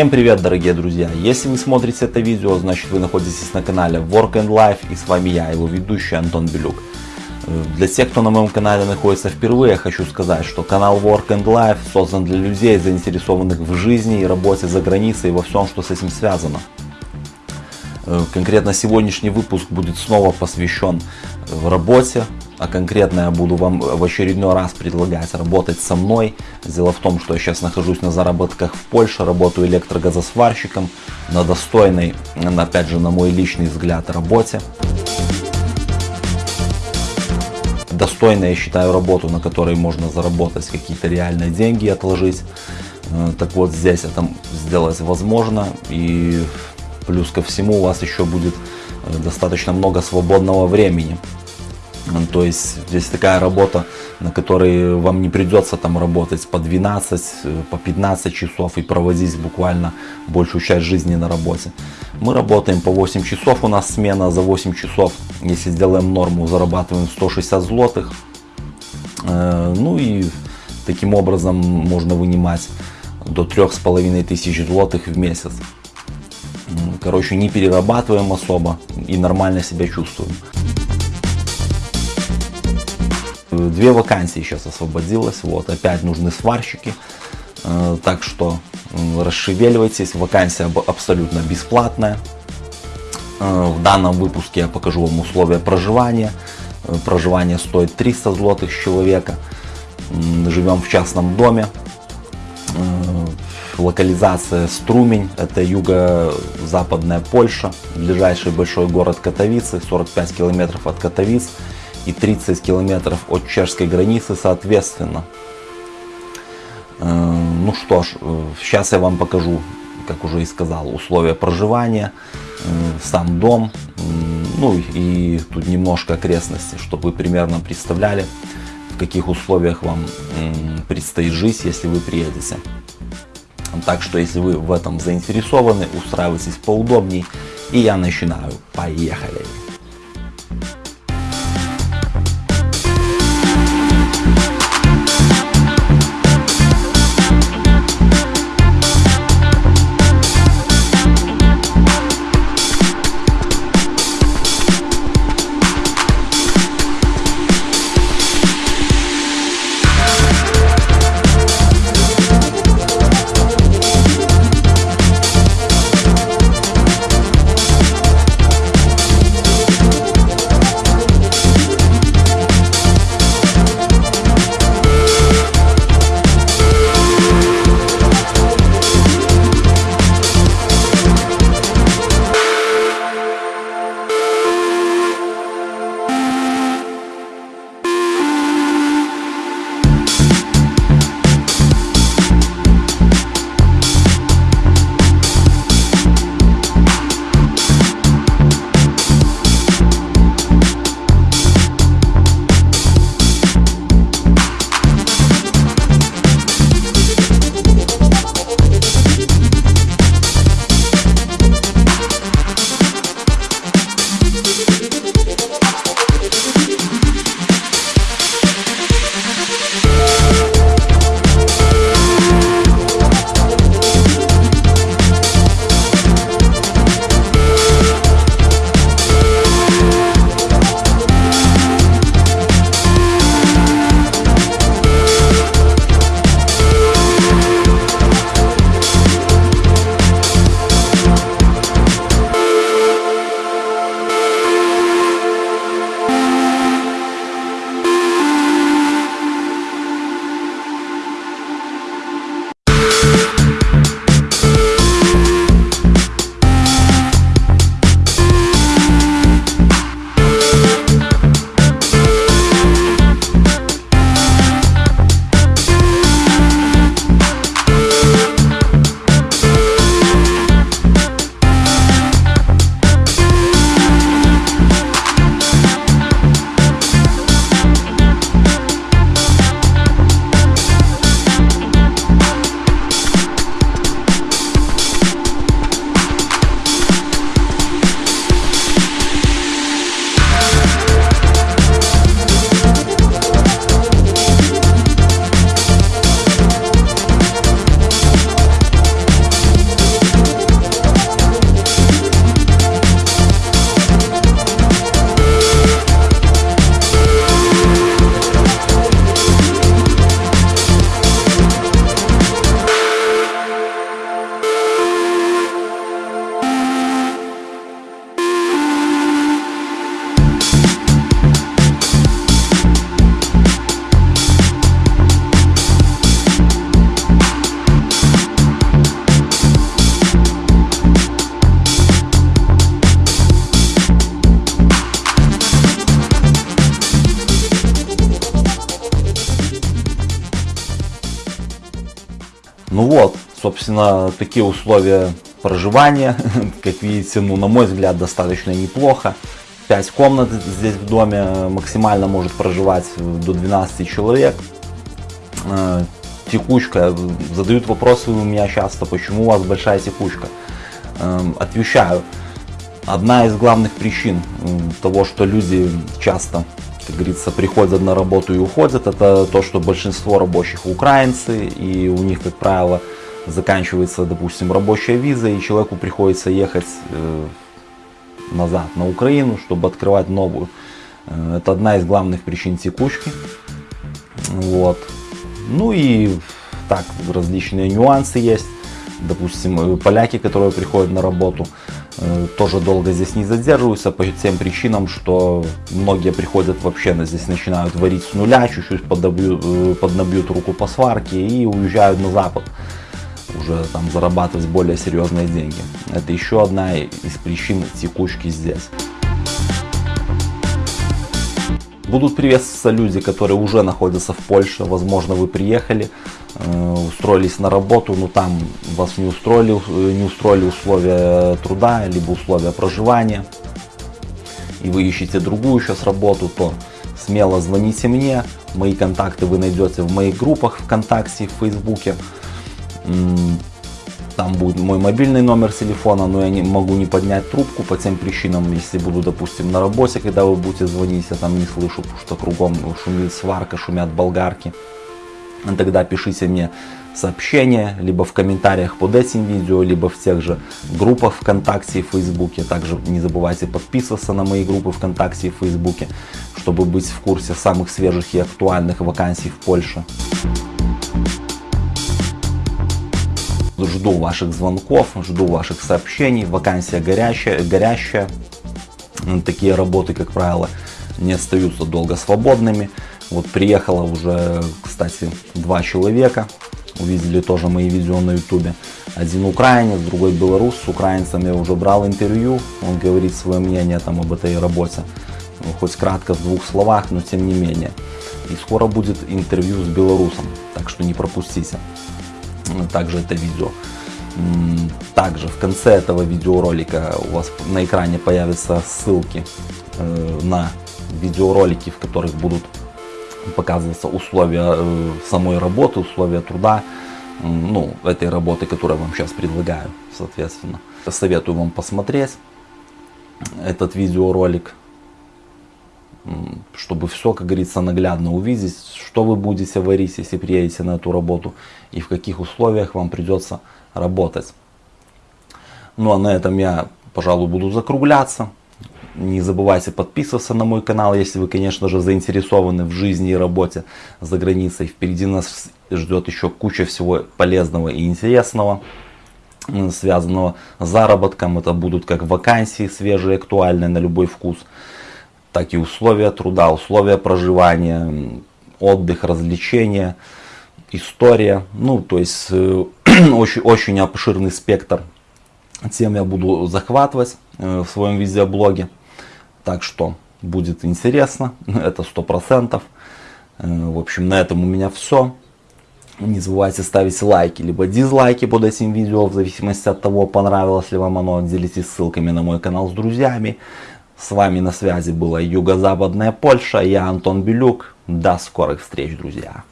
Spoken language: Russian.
Всем привет, дорогие друзья! Если вы смотрите это видео, значит вы находитесь на канале Work and Life и с вами я, его ведущий Антон Белюк. Для тех, кто на моем канале находится впервые, хочу сказать, что канал Work and Life создан для людей, заинтересованных в жизни и работе за границей и во всем, что с этим связано. Э, конкретно сегодняшний выпуск будет снова посвящен э, работе, а конкретно я буду вам в очередной раз предлагать работать со мной. Дело в том, что я сейчас нахожусь на заработках в Польше, работаю электрогазосварщиком на достойной, опять же, на мой личный взгляд, работе. Достойная, я считаю, работу, на которой можно заработать какие-то реальные деньги, отложить. Э, так вот, здесь это сделать возможно. И Плюс ко всему у вас еще будет э, достаточно много свободного времени. То есть здесь такая работа, на которой вам не придется там работать по 12, э, по 15 часов и проводить буквально большую часть жизни на работе. Мы работаем по 8 часов, у нас смена за 8 часов, если сделаем норму, зарабатываем 160 злотых. Э, ну и таким образом можно вынимать до 3500 злотых в месяц короче, не перерабатываем особо и нормально себя чувствуем. Две вакансии сейчас освободилось, вот, опять нужны сварщики, э, так что расшевеливайтесь, вакансия абсолютно бесплатная. Э, в данном выпуске я покажу вам условия проживания. Э, проживание стоит 300 злотых с человека. Живем в частном доме локализация Струмень, это юго-западная Польша, ближайший большой город Катовицы, 45 километров от Катовиц и 30 километров от чешской границы соответственно. Э, ну что ж, сейчас я вам покажу, как уже и сказал, условия проживания, э, сам дом, ну и тут немножко окрестности, чтобы вы примерно представляли, в каких условиях вам предстоит жить, если вы приедете. Так что, если вы в этом заинтересованы, устраивайтесь поудобней. И я начинаю. Поехали! Собственно, такие условия проживания, как видите, ну, на мой взгляд, достаточно неплохо. 5 комнат здесь в доме, максимально может проживать до 12 человек. Э, текучка, задают вопросы у меня часто, почему у вас большая текучка. Эм, отвечаю, одна из главных причин того, что люди часто, как говорится, приходят на работу и уходят, это то, что большинство рабочих украинцы, и у них, как правило, заканчивается, допустим, рабочая виза, и человеку приходится ехать э, назад на Украину, чтобы открывать новую. Э, это одна из главных причин текучки. Вот. Ну и так, различные нюансы есть. Допустим, э, поляки, которые приходят на работу, тоже долго здесь не задерживаются по тем причинам, что многие приходят вообще здесь начинают варить с нуля, чуть-чуть поднабьют, поднабьют руку по сварке и уезжают на запад уже там зарабатывать более серьезные деньги. Это еще одна из причин текучки здесь. Будут приветствоваться люди, которые уже находятся в Польше. Возможно, вы приехали, э, устроились на работу, но там вас не устроили, э, не устроили условия труда, либо условия проживания. И вы ищете другую сейчас работу, то смело звоните мне. Мои контакты вы найдете в моих группах ВКонтакте, в Фейсбуке. Там будет мой мобильный номер телефона, но я не могу не поднять трубку по тем причинам, если буду, допустим, на работе, когда вы будете звонить, я там не слышу, потому что кругом шумит сварка, шумят болгарки. Тогда пишите мне сообщение, либо в комментариях под этим видео, либо в тех же группах ВКонтакте и Фейсбуке. Также не забывайте подписываться на мои группы ВКонтакте и Фейсбуке, чтобы быть в курсе самых свежих и актуальных вакансий в Польше. Жду ваших звонков, жду ваших сообщений. Вакансия горящая, горящая. Такие работы, как правило, не остаются долго свободными. Вот приехало уже, кстати, два человека. Увидели тоже мои видео на ютубе. Один украинец, другой белорус. С украинцем я уже брал интервью. Он говорит свое мнение там об этой работе. Хоть кратко в двух словах, но тем не менее. И скоро будет интервью с белорусом. Так что не пропустите также это видео. Также в конце этого видеоролика у вас на экране появятся ссылки э, на видеоролики, в которых будут показываться условия э, самой работы, условия труда, ну, этой работы, которую я вам сейчас предлагаю, соответственно. Советую вам посмотреть этот видеоролик чтобы все, как говорится, наглядно увидеть, что вы будете варить, если приедете на эту работу, и в каких условиях вам придется работать. Ну а на этом я, пожалуй, буду закругляться. Не забывайте подписываться на мой канал, если вы, конечно же, заинтересованы в жизни и работе за границей. Впереди нас ждет еще куча всего полезного и интересного, связанного с заработком. Это будут как вакансии свежие, актуальные на любой вкус так и условия труда, условия проживания, отдых, развлечения, история. Ну, то есть э, очень, очень обширный спектр тем я буду захватывать э, в своем видеоблоге. Так что будет интересно, это сто процентов. Э, в общем, на этом у меня все. Не забывайте ставить лайки, либо дизлайки под этим видео, в зависимости от того, понравилось ли вам оно. Делитесь ссылками на мой канал с друзьями. С вами на связи была Юго-Западная Польша, я Антон Белюк. До скорых встреч, друзья!